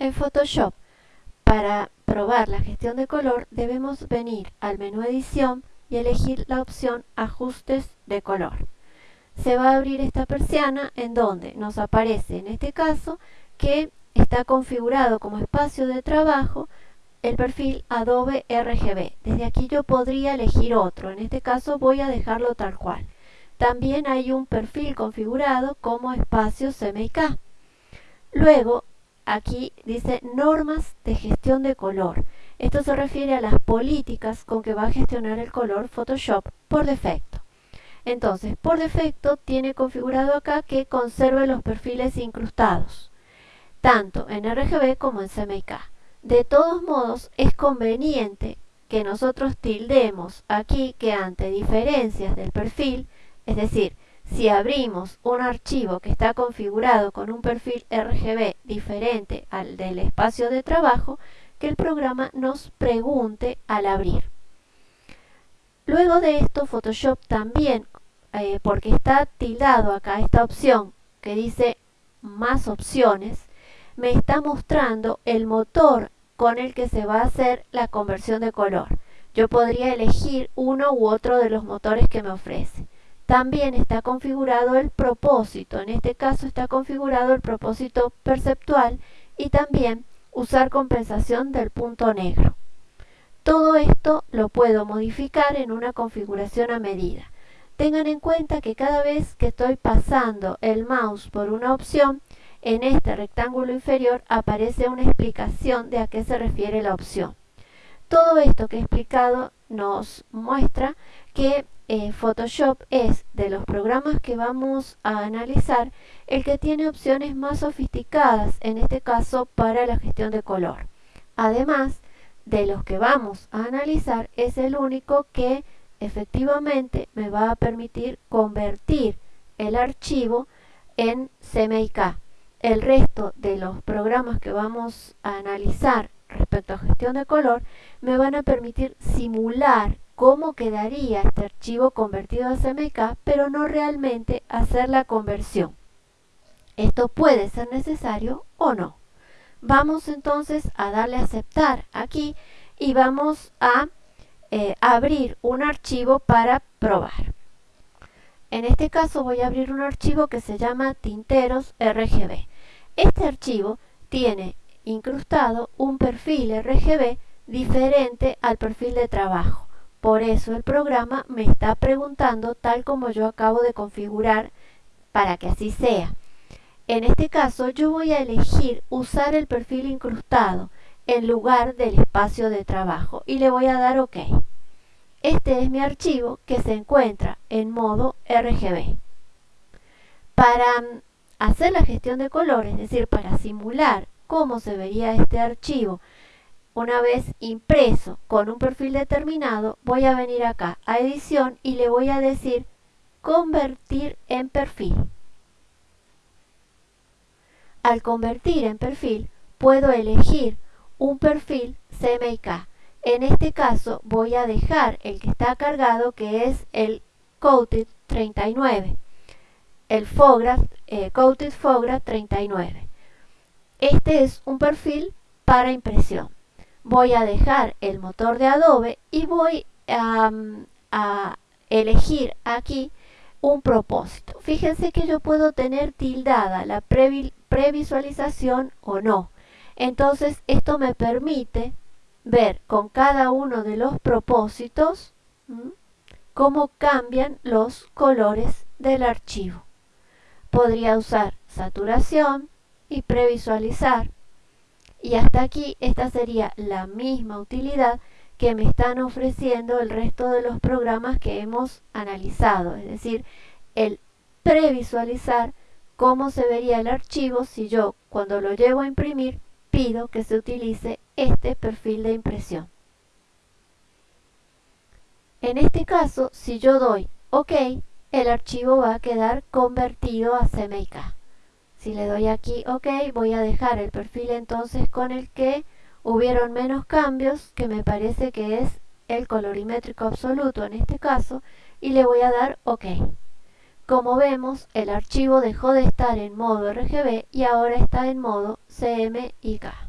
En Photoshop, para probar la gestión de color, debemos venir al menú Edición y elegir la opción Ajustes de color. Se va a abrir esta persiana en donde nos aparece, en este caso, que está configurado como espacio de trabajo el perfil Adobe RGB. Desde aquí yo podría elegir otro, en este caso voy a dejarlo tal cual. También hay un perfil configurado como espacio CMYK. Luego, aquí dice normas de gestión de color. Esto se refiere a las políticas con que va a gestionar el color Photoshop por defecto. Entonces, por defecto tiene configurado acá que conserve los perfiles incrustados, tanto en RGB como en CMYK. De todos modos, es conveniente que nosotros tildemos aquí que ante diferencias del perfil es decir, si abrimos un archivo que está configurado con un perfil RGB diferente al del espacio de trabajo, que el programa nos pregunte al abrir. Luego de esto, Photoshop también, eh, porque está tildado acá esta opción que dice más opciones, me está mostrando el motor con el que se va a hacer la conversión de color. Yo podría elegir uno u otro de los motores que me ofrece. También está configurado el propósito, en este caso está configurado el propósito perceptual y también usar compensación del punto negro. Todo esto lo puedo modificar en una configuración a medida. Tengan en cuenta que cada vez que estoy pasando el mouse por una opción, en este rectángulo inferior aparece una explicación de a qué se refiere la opción. Todo esto que he explicado nos muestra que eh, Photoshop es de los programas que vamos a analizar el que tiene opciones más sofisticadas, en este caso para la gestión de color. Además, de los que vamos a analizar es el único que efectivamente me va a permitir convertir el archivo en CMYK. El resto de los programas que vamos a analizar respecto a gestión de color me van a permitir simular cómo quedaría este archivo convertido a CMYK, pero no realmente hacer la conversión. Esto puede ser necesario o no. Vamos entonces a darle a aceptar aquí y vamos a eh, abrir un archivo para probar. En este caso voy a abrir un archivo que se llama tinteros RGB. Este archivo tiene incrustado un perfil RGB diferente al perfil de trabajo. Por eso el programa me está preguntando tal como yo acabo de configurar para que así sea. En este caso yo voy a elegir usar el perfil incrustado en lugar del espacio de trabajo y le voy a dar OK. Este es mi archivo que se encuentra en modo RGB. Para mm, hacer la gestión de colores, es decir, para simular cómo se vería este archivo una vez impreso con un perfil determinado, voy a venir acá a edición y le voy a decir convertir en perfil. Al convertir en perfil, puedo elegir un perfil CMYK. En este caso voy a dejar el que está cargado que es el Coated 39. El Fogra, eh, Coated Fogra 39. Este es un perfil para impresión voy a dejar el motor de Adobe y voy a, elegir aquí un propósito. Fíjense que yo puedo tener tildada la previsualización o no. Entonces esto me permite ver con cada uno de los propósitos cómo cambian los colores del archivo. Podría usar saturación y previsualizar y hasta aquí esta sería la misma utilidad que me están ofreciendo el resto de los programas que hemos analizado, es decir, el previsualizar cómo se vería el archivo si yo cuando lo llevo a imprimir pido que se utilice este perfil de impresión. En este caso, si yo doy OK, el archivo va a quedar convertido a CMYK. Si le doy aquí OK, voy a dejar el perfil entonces con el que hubieron menos cambios, que me parece que es el colorimétrico absoluto en este caso, y le voy a dar OK. Como vemos, el archivo dejó de estar en modo RGB y ahora está en modo CMYK.